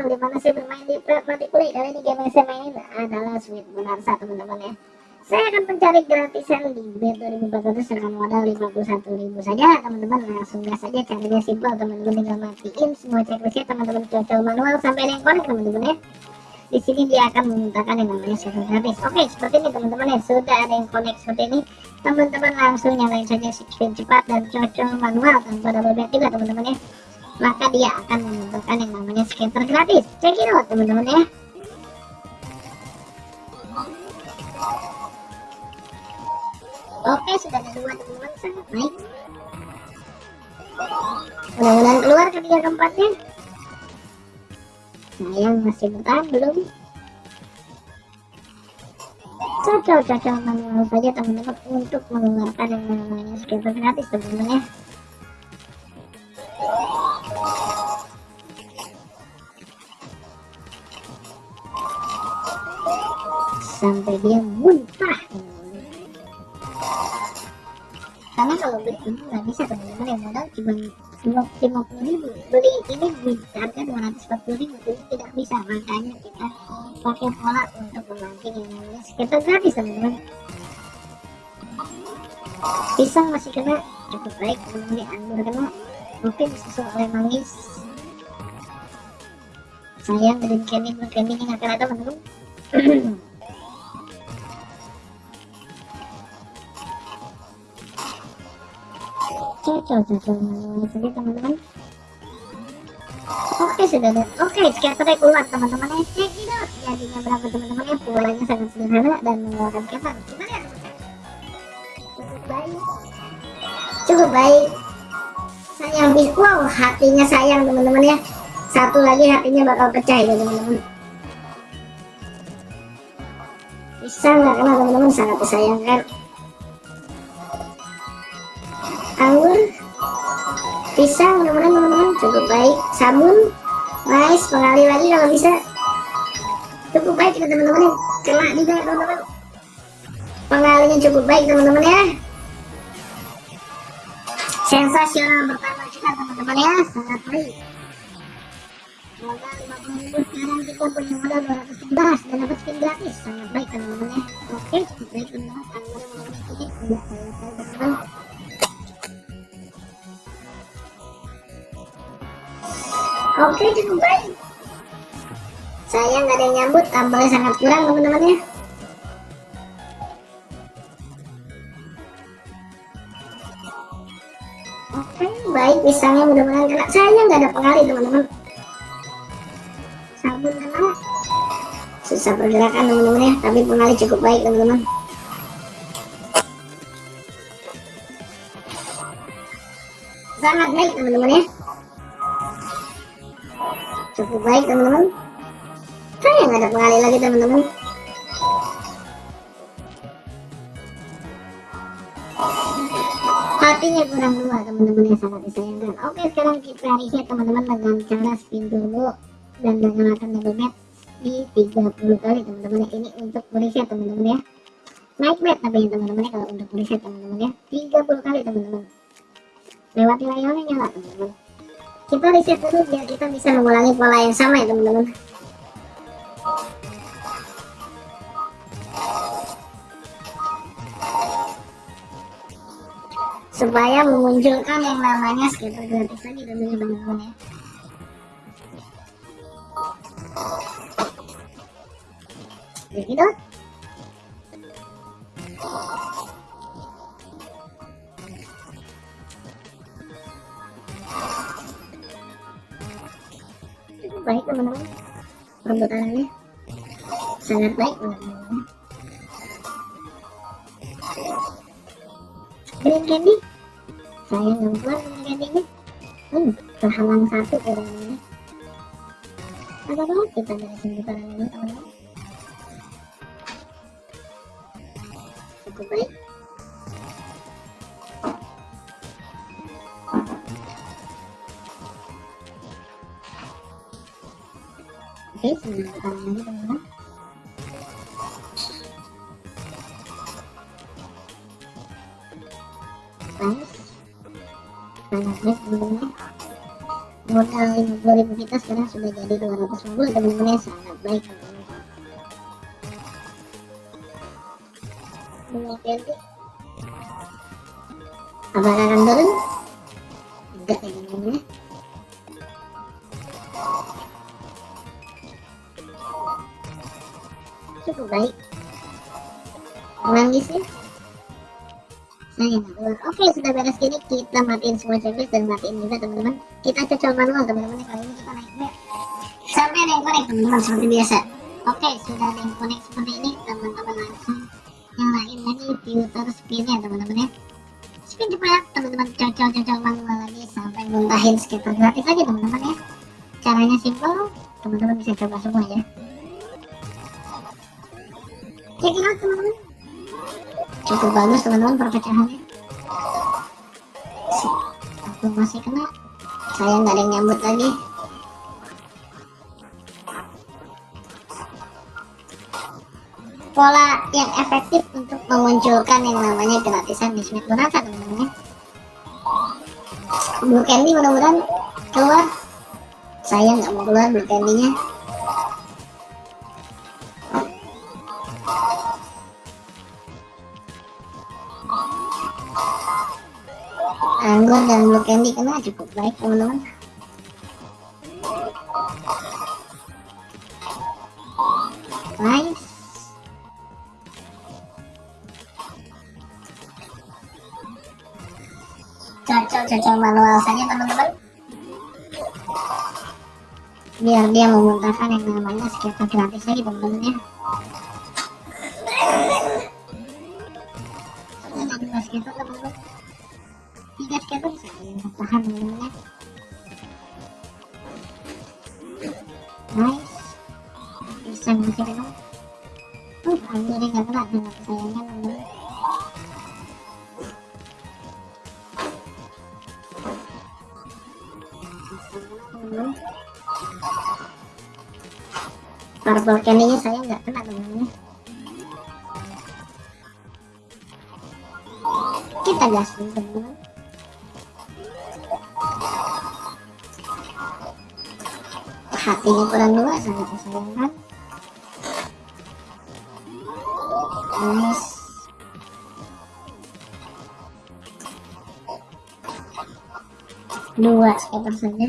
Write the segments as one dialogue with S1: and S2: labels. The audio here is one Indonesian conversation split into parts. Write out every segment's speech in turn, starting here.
S1: Spread mati play kali ini game yang saya mainin adalah Sweet Bonanza teman-teman ya. Saya akan mencari gratisan di bet 2400 dengan modal 51.000 saja. Teman-teman langsung gas saja caranya simpel teman-teman tinggal matiin semua checklistnya teman-teman cocok manual sampai yang connect teman-teman ya. Di sini dia akan memintakan yang namanya server gratis oke seperti ini teman-teman ya. Sudah ada yang connect seperti ini. Teman-teman langsung nyalain saja screen cepat dan cocok manual tanpa double bet juga teman-teman ya maka dia akan memunculkan yang namanya scatter gratis check it out teman-teman ya Oke, sudah ada dua teman-teman, sangat baik. Mudah-mudahan keluar ketiga keempatnya. Sayang masih bertahan belum. Cocok-cocok manual saja teman-teman untuk mengeluarkan yang namanya scatter gratis teman-teman ya. Sampai dia muntah. Karena kalau beli ini nggak bisa teman-teman yang modal cuma lima puluh ribu. Beli ini harga dua ratus empat puluh ribu jadi tidak bisa. Makanya kita pakai pola untuk memancing yang namanya skater gratis teman-teman. Pisang masih kena cukup baik teman-teman. Anggur kena mungkin disusul oleh manggis sayang green candy blue candy nggak kena teman-teman cocok jadi teman-teman oke sudah ada. Oke scatter keluar teman-teman ya. Cek itu jadinya berapa teman-teman ya polanya sangat sederhana dan mengeluarkan scatter kita lihat cukup baik. Cukup baik. Sayang wow hatinya sayang teman-teman ya. Satu lagi hatinya bakal pecah ya teman-teman. Bisa nggak kena teman-teman? Sangat disayangkan. Anggur pisang mudah-mudahan teman-teman cukup baik. Sabun nice pengali lagi kalau bisa. Cukup baik juga teman-teman kena juga teman-teman. Pengalinya cukup baik teman-teman ya. Sensasional pertama kita teman-teman ya. Sangat baik. Modal 50 ribu sekarang kita punya modal 211 dan dapat skin gratis. Sangat baik teman-teman ya. Oke cukup baik teman-teman Oke cukup baik. Saya nggak ada yang nyambut, tambalnya sangat kurang teman-teman ya. Oke baik pisangnya mudah-mudahan kena. Saya nggak ada pengali teman-teman. Sabun kena. Susah pergerakan teman-teman ya, tapi pengali cukup baik teman-teman. Sangat baik teman-teman ya cukup baik teman-teman. Saya nggak ada pengali lagi teman-teman. Hatinya kurang dua teman-teman yang sangat disayangkan. Oke sekarang kita reset teman-teman dengan cara spin turbo dan menggunakan double bet di 30 kali teman-teman ini untuk reset teman-teman ya. Naik bet tapi teman-teman ya kalau untuk reset teman-teman ya. 30 kali teman-teman. Lewati layarnya nyala teman-teman kita reset dulu biar kita bisa mengulangi pola yang sama ya teman-teman. Supaya memunculkan yang namanya skater gratis lagi teman-teman ya. Jadi baik teman-teman. Perbetanannya sangat baik teman-teman. Green candy. Saya nggak green candy hmm, terhalang satu ya teman-teman banget kita dari putaran ini teman-teman. Cukup baik sebentar lagi teman-teman modal 50.000 kita sekarang sudah jadi 250 teman-teman ya sangat baik teman-teman apakah akan turun enggak ya teman-teman ya cukup baik. Nangis ya? Oke sudah beres gini kita matiin semua checklist dan matiin juga teman-teman. Kita cocok manual teman-teman. Kali ini kita naik back. Sampai ada yang connect teman-teman seperti biasa. Oke sudah ada yang connect seperti ini teman-teman. Langsung nyalain lagi filter spinnya teman-teman ya. Spin cepat teman-teman. Cocok-cocok manual lagi sampai muntahin skater gratis lagi teman-teman ya. Caranya simple teman-teman bisa coba semua ya cukup bagus teman-teman perpecahannya. Aku masih kena. Saya nggak ada yang nyambut lagi. Pola yang efektif untuk memunculkan yang namanya gratisan di Smith Bonanza teman-teman ya? Blue Candy mudah-mudahan keluar. Saya nggak mau keluar Blue Candy anggur dan blue candy kena cukup baik teman-teman. Nice. Cocok-cocok manual saja teman-teman. Biar dia memuntahkan yang namanya skater gratis lagi teman-teman ya skater teman-teman tiga teman-teman nice bisa masih kena uh hampir nggak kena sayangnya purple saya nggak kena teman-teman kita gas dulu teman-teman hatinya kurang dua sangat disayangkan nice dua skater saja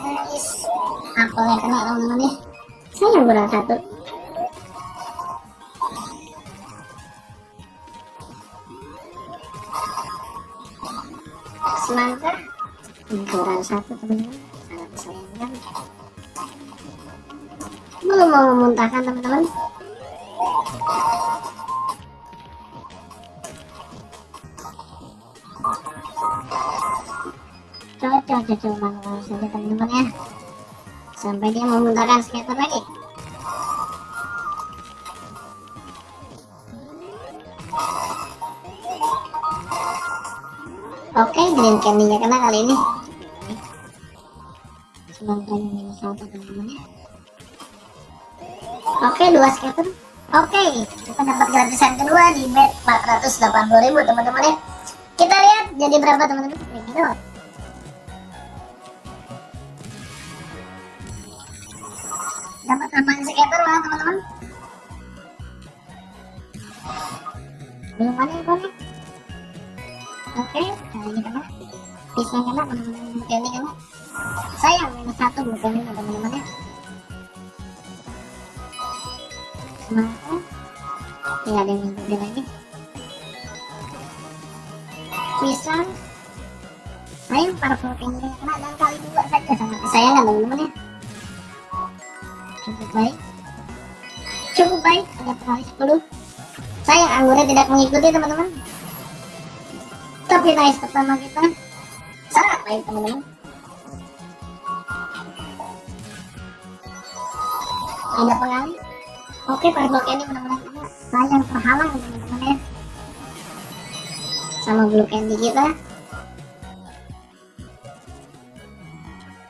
S1: nice apelnya kena teman-teman ya saya kurang satu semangka kurang satu teman-teman. Sangat belum mau memuntahkan teman-teman. Cocok-cocok manual saja teman-teman ya sampai dia memuntahkan skater lagi Oke, green candy-nya kena kali ini. Oke, dua skater. Oke, kita dapat gratisan kedua di bet 480.000 teman-teman ya. Kita lihat jadi berapa teman-teman. Dapat tambahan skater lah teman-teman. Belum ada yang. Oke, kali ini kena. Bisa kena teman-teman ini kena. Sayang minus satu bukan ini teman-teman ya. Semangat. Tidak ada yang ngikutin lagi. Pisang. Sayang purple ini kena dan kali dua saja sangat disayangkan teman-teman ya. Cukup baik. Cukup baik. Ada kali 10. Sayang anggurnya tidak mengikuti teman-teman. Tapi nice pertama kita. Sangat baik teman-teman? Ada pengali oke purple candy teman-teman. Sayang terhalang teman-teman ya. Sama blue candy kita.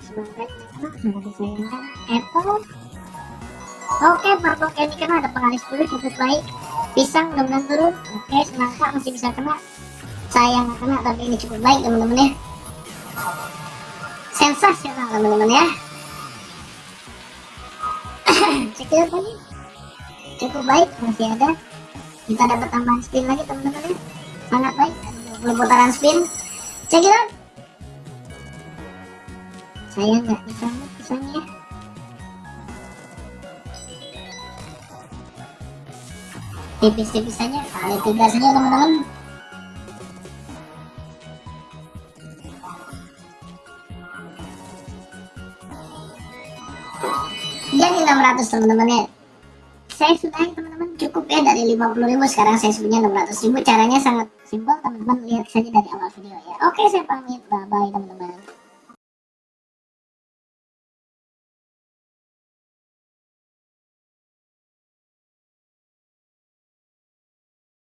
S1: Sebentar sangat disayangkan apple oke purple candy kena ada pengali 10 cukup baik. Pisang mudah-mudahan turun. Oke semangka masih bisa kena? Saya nggak kena tapi ini cukup baik teman-teman ya. Sensasional teman-teman ya. Cekidot lagi cukup baik masih ada. Kita dapat tambahan spin lagi teman-teman ya. Sangat baik. 20 putaran spin. Cekidot saya nggak bisa pisangnya tipis-tipis saja kali tiga saja teman-teman jadi 600 teman-teman ya. Saya sudah teman-teman cukup ya dari 50.000 sekarang saya punya 600.000 caranya sangat simpel teman-teman. Lihat saja dari awal video ya. Oke saya pamit. Bye bye teman-teman